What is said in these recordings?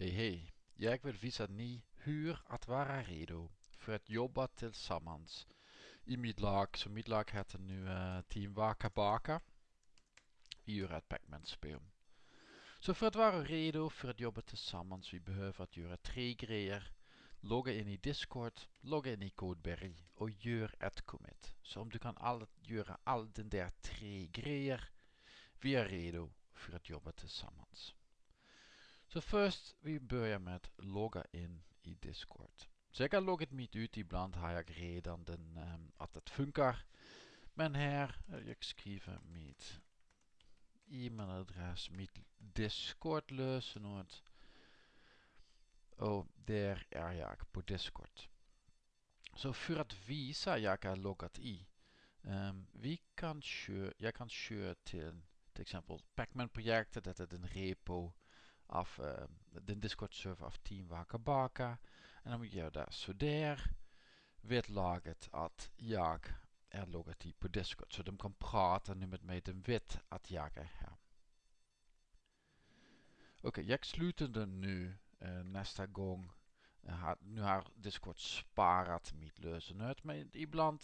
Hej hej, jag vill visa ni hur att vara redo för att jobba tillsammans i mitt lag. Så mitt lag nu uh, Team Waka Baka. Vi gör ett Pac-Man-spel. Så för att vara redo för att jobba tillsammans, vi behöver att göra tre grejer. Logga in i Discord, logga in i Codeberry och gör ett commit. Så om du kan all, göra all den där tre grejer, vi redo för att jobba tillsammans. Så först, vi börjar med att logga in i Discord. Så jag kan logga mitt ut, ibland har jag redan den, um, att det funkar. Men här, jag skriver mitt e-mailadres, mitt Discord lösenord. Och där är jag på Discord. Så för att visa jag är loggat i. Um, vi kan köra, jag kan köra till till exempel Pacman-projektet, dat is een repo af uh, de Discord server af Team Wakabaka. En dan moet je daar zo der weet laget at jag er loggat i på Discord. Så de kan prata nu med mig, de vet att jag är här. Oké, okay, jag slutar den nu uh, nästa gång. Uh, nu har Discord sparat mitt lösenord, men ibland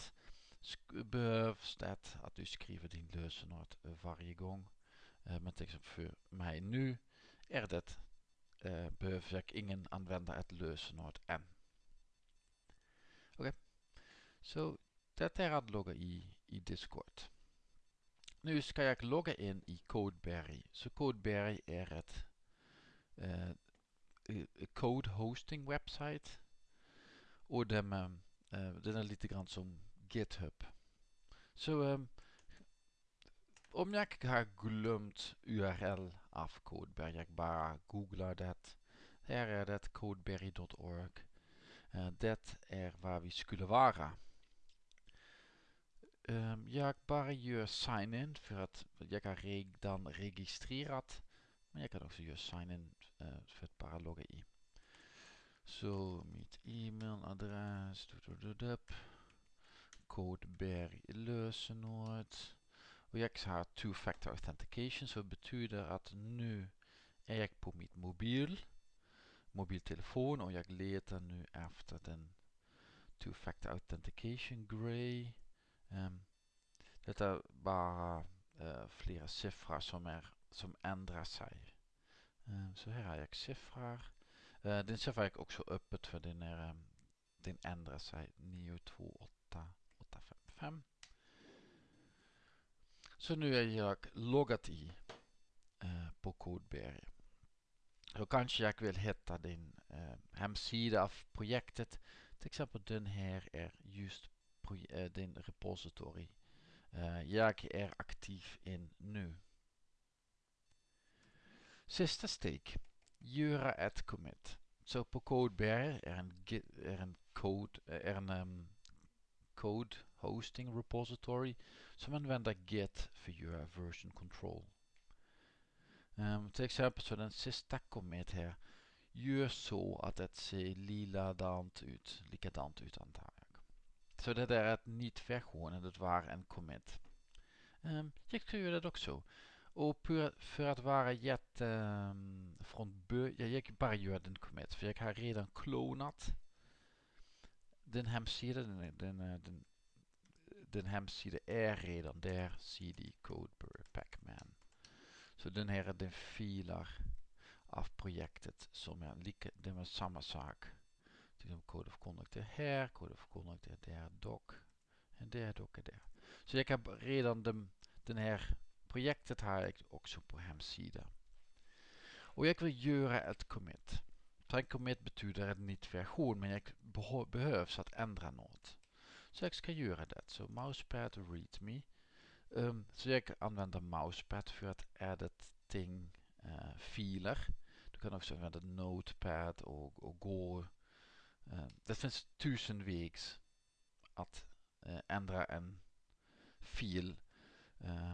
behövs det att du skriver din lösenord varje gång. Uh, till exempel mig nu är det uh, behöver ingen använda ett lösenord än. Okej, okay. så det är att i, i Discord. Nu ska jag logga in i Codeberry. Så Codeberry är ett uh, code hosting website. Och den, uh, den är lite grann som GitHub. Så um, om jag har glömt URL av Codeberry, jag bara googlar det. Här är codeberry.org. Det är var vi skulle vara. Um, jag bara gör sign in för att jag har redan registrerat. Men jag kan också göra sign in uh, för att bara i. Så mitt e-mailadress. Codeberry lösenord. Och har two-factor authentication så betyder att nu är jag på mitt mobil, mobiltelefon och jag letar nu efter den two-factor authentication grey. Um, ehm, det är bara uh, flera siffror som, är, som ändrar sig. Um, så här har jag siffror. Eh, uh, den siffra är också öppet för den, är, eh, um, den ändrar sig 928 855. Så nu är jag loggat i uh, på Codeberry. Så kanske jag vill hitta din uh, hemsida av projektet. Till exempel den här är just uh, din repository. jag är aktiv in nu. Sista steg. Göra ett commit. Så på Codeberry är en, är en code, är en um, code hosting repository som använder get för att göra version control. Um, till exempel så den sista commit här gör så att det ser liladant ut, likadant ut antar jag. Så det där är ett nytt version, det var en commit. Um, ehm, jag ska göra det också. Och för att vara jätte um, från början, jag bara gör den commit för jag har redan klonat den hemsidan, den, den, den den hemsida är redan där cd codeberry pacman. Så den här är den filer av projektet som är lika, det är samma sak. Code of conduct här, code of conduct är doc. En där doc är där. Så jag har redan den, den här projektet har jag också på hemsidan. Och jag vill göra ett commit. En commit betyder en nytt version men jag behövs att ändra något. Ska göra det. Så mousepad readme. Um, så jag använder mousepad för att editing uh, filer. Du kan också använda notepad och, och gå. Uh, det finns tusen vägs att uh, ändra en fil. Uh,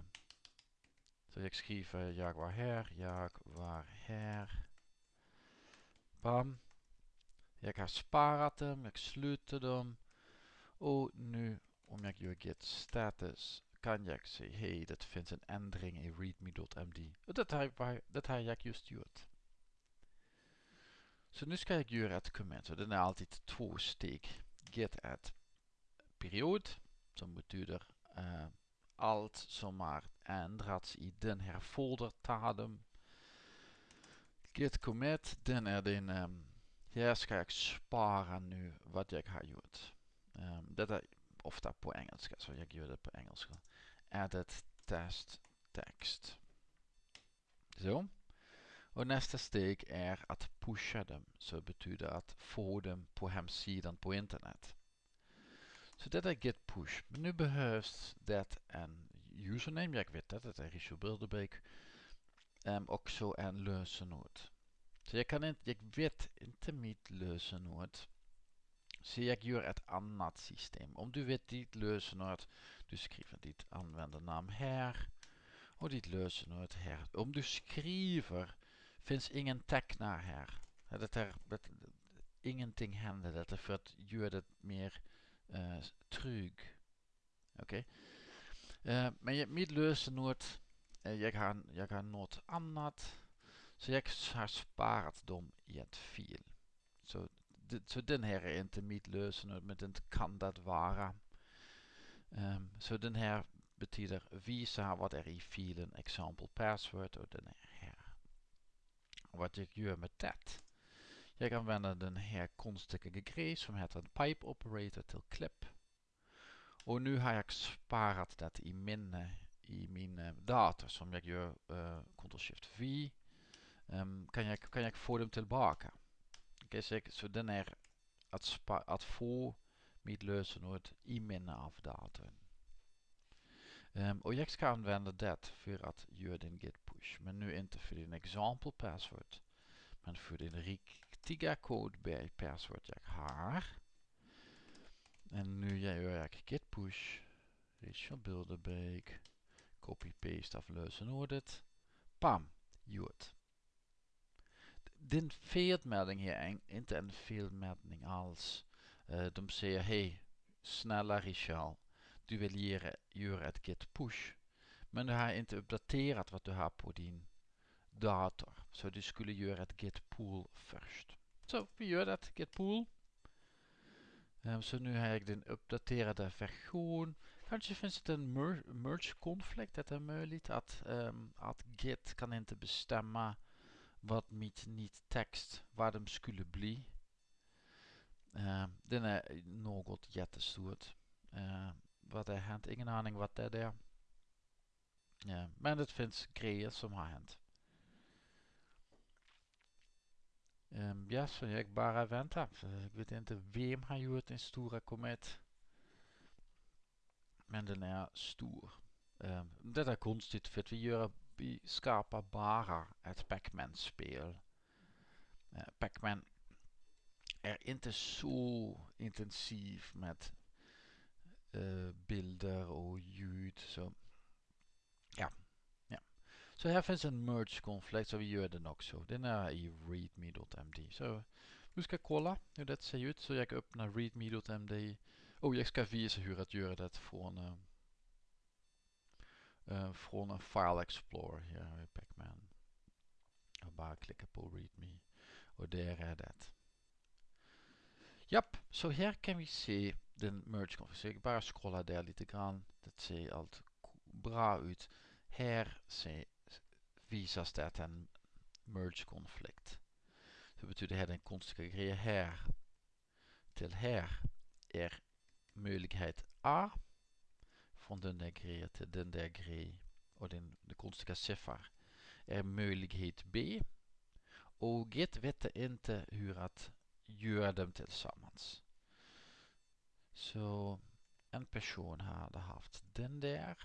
så jag skriver jag var här, jag var här. Bam. Jag har sparat dem, jag slutar dem. Och nu om jag gör git status kan jag se hej det finns en ändring i readme.md har, det har jag just gjort. Så nu ska jag göra ett commit. Så den är alltid två steg. Git add period. Som betyder uh, allt som har ändrats i den här foldertalen. Git commit. Den är din... Um, här ska jag spara nu vad jag har gjort. Um, detta är ofta på engelska, så jag gör det på engelska. Added test text. Zo. Och nästa steg är att pusha dem. Så betyder att få dem på hemsidan på internet. Så detta är git push. Men nu behövs det en username. Jag vet att det är Richard Bilderbeek. Um, också en lösenord. Så jag kan inte, jag vet inte mitt lösenord. Gör ett annat system. Om du vet ditt lösenord, du skriver ditt användarnamn här och ditt lösenord här. Om du skriver finns ingen tecknar här. Det är, det, ingenting händer. Det är för att göra det mer uh, trygg. Oké. Okay. Uh, men mitt lösenord, uh, jag, har, jag har något annat. Så jag har sparat dem i ett fil. Så, så den här är inte mitt lösenord, den kan det vara. Um, så den här betyder visa wat er i filen example password och den är här. Wat jag gör med det. Jag använder den här konstiga grej som heter pipe operator till clip. Och nu har jag sparat det i minne i min dator som jag gör uh, Ctrl Shift V. Um, kan, jag, kan jag få dem tillbaka? Jag, så den är att, spa, att få mitt lösenord i minne av datorn. Um, och jag ska använda det för att göra din git push. Men nu inte för din example password. Men för din riktiga code password jag har. En nu gör jag git push. Richard Bilderbeek. Copy paste av lösenordet. Bam! Gjort. Felmelding hier är inte en felmelding alls. Uh, de säger hej, snälla Richard du vill göra ett git push. Men du har inte uppdaterat vad du har på din dator. Så du skulle göra ett git pull först. Så vi gör det, git pull. Um, så nu har jag den uppdaterade version. Kanske finns det en mer merge konflikt. Det är möjligt att, um, git kan inte bestämma vad mitt nytt text, vad de skulle bli. Uh, den är något jättestort. Uh, wat er hänt. Ingen aning wat det är. Ja, men det finns grejer som har hänt. Um, ja, så jag bara väntar. Jag vet inte vem har gjort en stora komet. Men den är stor. Um, det är konstigt för vi, gör, vi skapar bara ett Pac-Man-spel. Uh, Pac-Man är inte så intensiv med uh, bilder och ljud. Så ja. ja. Så här finns en merge konflikt så vi gör den också. Den är i readme.md. Så vi ska kolla hur det ser ut. Så jag öppnar readme.md. Och jag ska visa hur att göra det uh, uh, från en file explorer. Har vi Pacman. Klicka på readme. Och där är det. Japp, så här kan vi se den merge config. Ik bara scrollen där lite grann. Det ser allt bra ut. Här se, visas det en merge konflikt. Det betyder här den konstiga grejen här till här är möjlighet A från den där den där grejen och den, den konstiga siffra är möjlighet B och Git vet inte hur att göra dem tillsammans. Så en person hade haft den där.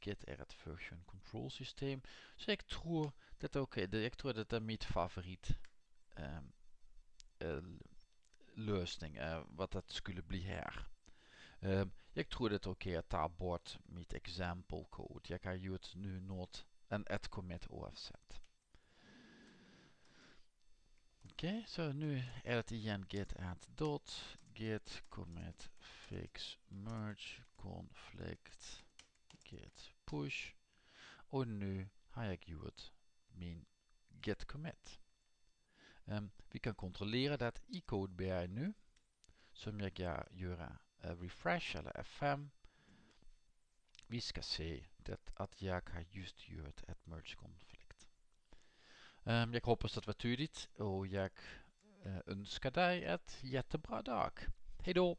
Git är ett version control systeem. Så jag tror dat oké. Okay. Jag tror dat dat mitt favorit um, uh, lösning uh, wat dat skulle bli här. Är okej okay att ta bort mitt example code. Har gjort nu något, en ett commit oavsett. Okej, okay, så nu är det igen git add dot git commit fix merge conflict git push och nu har jag gjort min git commit. Um, vi kan kontrollera det i CodeBR nu. Som jag uh, refresh eller F5. Vi ska se det att jag har just gjort ett merge-konflikt. Um, jag hoppas det var tydligt och jag uh, önskar dig ett jättebra dag. Hejdå!